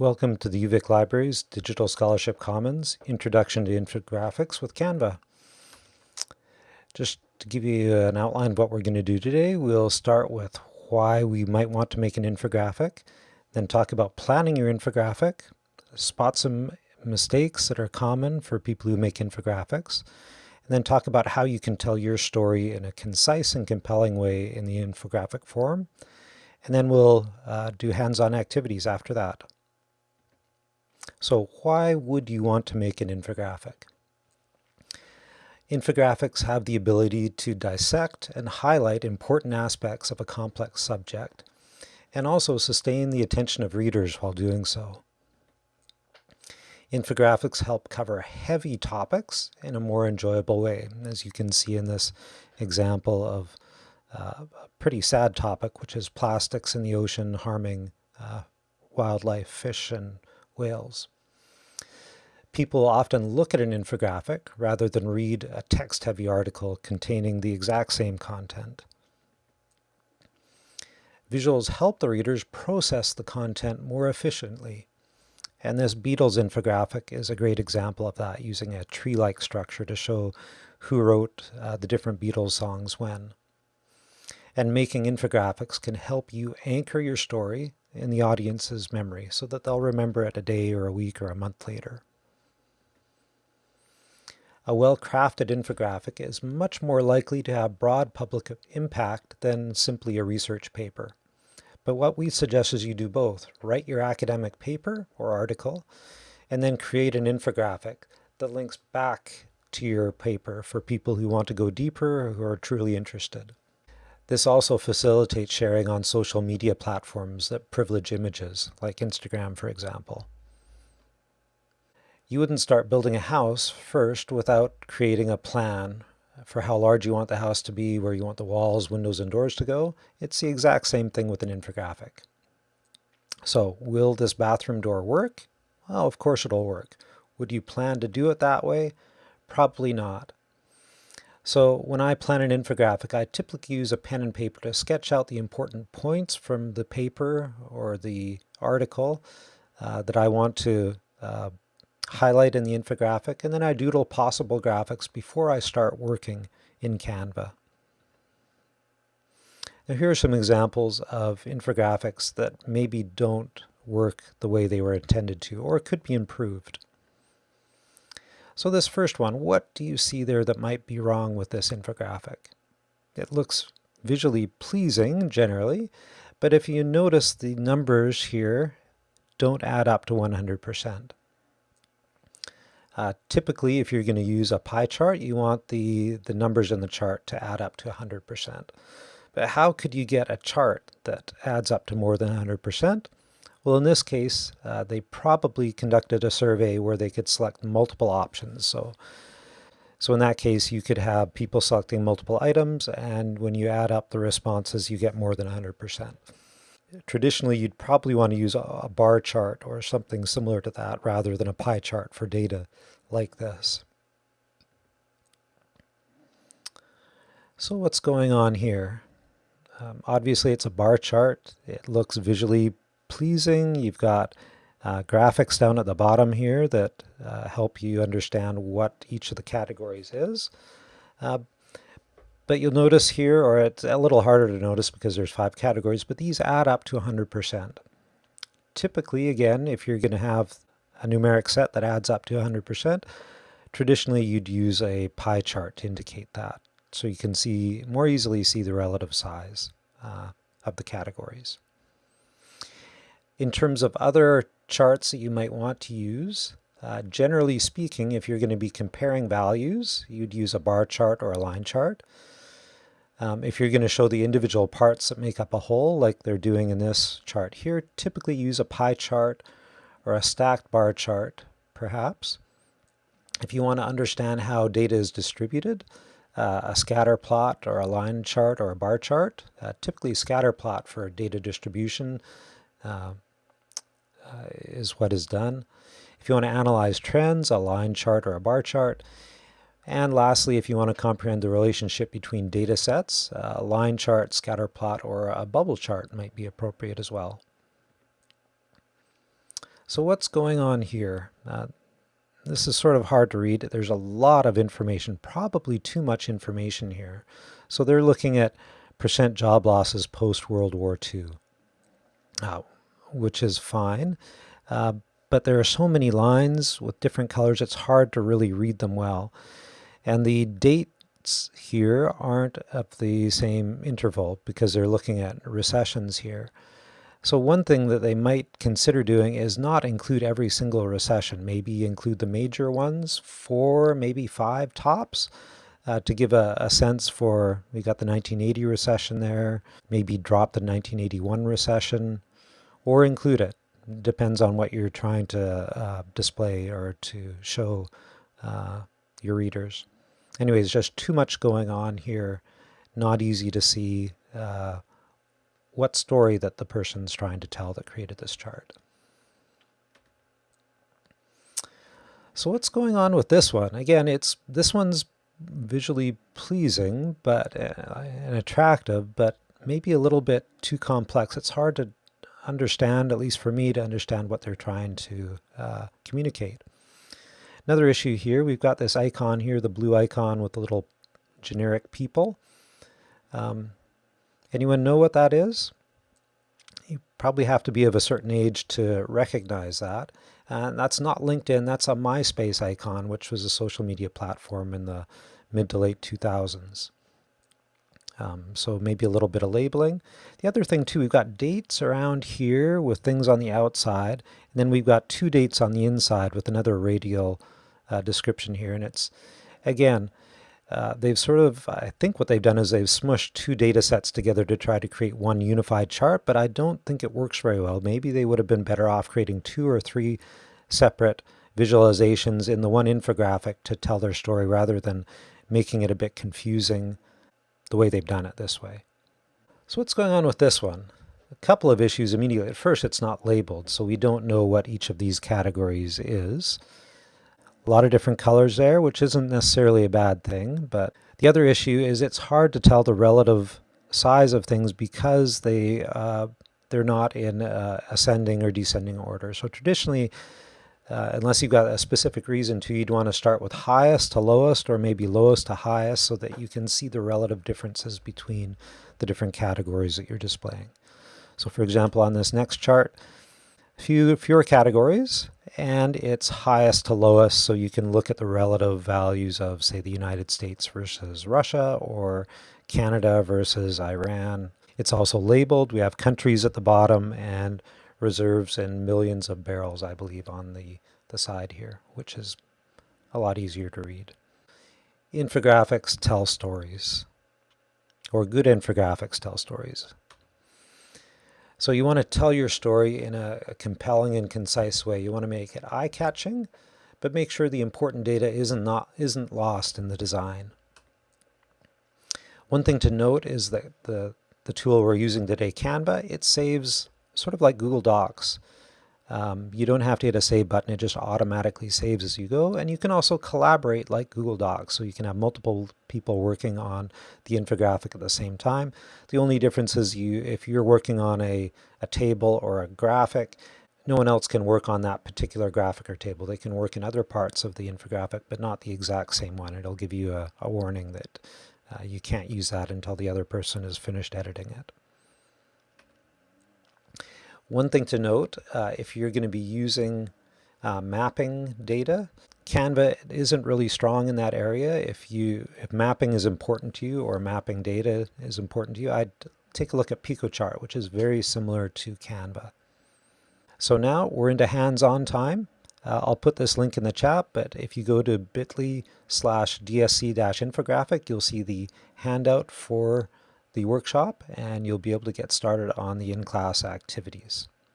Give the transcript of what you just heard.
Welcome to the UVic Libraries Digital Scholarship Commons Introduction to Infographics with Canva. Just to give you an outline of what we're going to do today, we'll start with why we might want to make an infographic, then talk about planning your infographic, spot some mistakes that are common for people who make infographics, and then talk about how you can tell your story in a concise and compelling way in the infographic form. And then we'll uh, do hands-on activities after that. So why would you want to make an infographic? Infographics have the ability to dissect and highlight important aspects of a complex subject, and also sustain the attention of readers while doing so. Infographics help cover heavy topics in a more enjoyable way, as you can see in this example of uh, a pretty sad topic, which is plastics in the ocean harming uh, wildlife, fish, and whales. People often look at an infographic rather than read a text-heavy article containing the exact same content. Visuals help the readers process the content more efficiently, and this Beatles infographic is a great example of that, using a tree-like structure to show who wrote uh, the different Beatles songs when. And making infographics can help you anchor your story in the audience's memory so that they'll remember it a day or a week or a month later. A well-crafted infographic is much more likely to have broad public impact than simply a research paper. But what we suggest is you do both. Write your academic paper or article, and then create an infographic that links back to your paper for people who want to go deeper or who are truly interested. This also facilitates sharing on social media platforms that privilege images, like Instagram, for example. You wouldn't start building a house first without creating a plan for how large you want the house to be, where you want the walls, windows, and doors to go. It's the exact same thing with an infographic. So will this bathroom door work? Well, of course it'll work. Would you plan to do it that way? Probably not. So when I plan an infographic, I typically use a pen and paper to sketch out the important points from the paper or the article uh, that I want to uh, highlight in the infographic, and then I doodle possible graphics before I start working in Canva. Now here are some examples of infographics that maybe don't work the way they were intended to, or could be improved. So this first one, what do you see there that might be wrong with this infographic? It looks visually pleasing generally, but if you notice the numbers here don't add up to 100%. Uh, typically, if you're going to use a pie chart, you want the, the numbers in the chart to add up to 100%. But how could you get a chart that adds up to more than 100%? Well, in this case, uh, they probably conducted a survey where they could select multiple options. So, so in that case, you could have people selecting multiple items, and when you add up the responses, you get more than 100%. Traditionally, you'd probably want to use a bar chart or something similar to that rather than a pie chart for data like this. So what's going on here? Um, obviously, it's a bar chart. It looks visually pleasing. You've got uh, graphics down at the bottom here that uh, help you understand what each of the categories is. Uh, but you'll notice here, or it's a little harder to notice because there's five categories, but these add up to 100%. Typically, again, if you're going to have a numeric set that adds up to 100%, traditionally you'd use a pie chart to indicate that. So you can see more easily see the relative size uh, of the categories. In terms of other charts that you might want to use, uh, generally speaking, if you're going to be comparing values, you'd use a bar chart or a line chart. Um, if you're going to show the individual parts that make up a whole, like they're doing in this chart here, typically use a pie chart or a stacked bar chart, perhaps. If you want to understand how data is distributed, uh, a scatter plot or a line chart or a bar chart, uh, typically scatter plot for data distribution, uh, is what is done. If you want to analyze trends, a line chart or a bar chart. And lastly, if you want to comprehend the relationship between data sets, a line chart, scatter plot, or a bubble chart might be appropriate as well. So what's going on here? Uh, this is sort of hard to read. There's a lot of information, probably too much information here. So they're looking at percent job losses post-World War II, uh, which is fine. Uh, but there are so many lines with different colors, it's hard to really read them well. And the dates here aren't of the same interval because they're looking at recessions here. So one thing that they might consider doing is not include every single recession, maybe include the major ones, four, maybe five tops, uh, to give a, a, sense for, we got the 1980 recession there, maybe drop the 1981 recession, or include it. Depends on what you're trying to uh, display or to show uh, your readers. Anyways, just too much going on here, not easy to see uh, what story that the person's trying to tell that created this chart. So what's going on with this one? Again, it's this one's visually pleasing but uh, and attractive, but maybe a little bit too complex. It's hard to understand, at least for me, to understand what they're trying to uh, communicate. Another issue here, we've got this icon here, the blue icon with the little generic people. Um, Anyone know what that is? You probably have to be of a certain age to recognize that. And that's not LinkedIn, that's a MySpace icon, which was a social media platform in the mid to late 2000s. Um, so maybe a little bit of labeling. The other thing too, we've got dates around here with things on the outside, and then we've got two dates on the inside with another radial uh, description here. And it's, again, uh, they've sort of, I think what they've done is they've smushed two data sets together to try to create one unified chart, but I don't think it works very well. Maybe they would have been better off creating two or three separate visualizations in the one infographic to tell their story rather than making it a bit confusing the way they've done it this way. So what's going on with this one? A couple of issues immediately. At first, it's not labeled, so we don't know what each of these categories is. A lot of different colors there, which isn't necessarily a bad thing, but the other issue is it's hard to tell the relative size of things because they uh, they're not in uh, ascending or descending order. So traditionally, uh, unless you've got a specific reason to, you'd want to start with highest to lowest or maybe lowest to highest so that you can see the relative differences between the different categories that you're displaying. So for example, on this next chart, few fewer categories and it's highest to lowest so you can look at the relative values of say the United States versus Russia or Canada versus Iran. It's also labeled. We have countries at the bottom and reserves and millions of barrels I believe on the, the side here which is a lot easier to read. Infographics tell stories or good infographics tell stories. So you want to tell your story in a, a compelling and concise way. You want to make it eye-catching, but make sure the important data isn't, not, isn't lost in the design. One thing to note is that the, the tool we're using today, Canva, it saves sort of like Google Docs. Um, you don't have to hit a save button, it just automatically saves as you go. And you can also collaborate like Google Docs, so you can have multiple people working on the infographic at the same time. The only difference is you, if you're working on a, a table or a graphic, no one else can work on that particular graphic or table. They can work in other parts of the infographic, but not the exact same one. It'll give you a, a warning that uh, you can't use that until the other person has finished editing it. One thing to note, uh, if you're going to be using uh, mapping data, Canva isn't really strong in that area. If you if mapping is important to you or mapping data is important to you, I'd take a look at Piktochart, which is very similar to Canva. So now we're into hands-on time. Uh, I'll put this link in the chat, but if you go to bit.ly slash dsc-infographic, you'll see the handout for the workshop and you'll be able to get started on the in-class activities.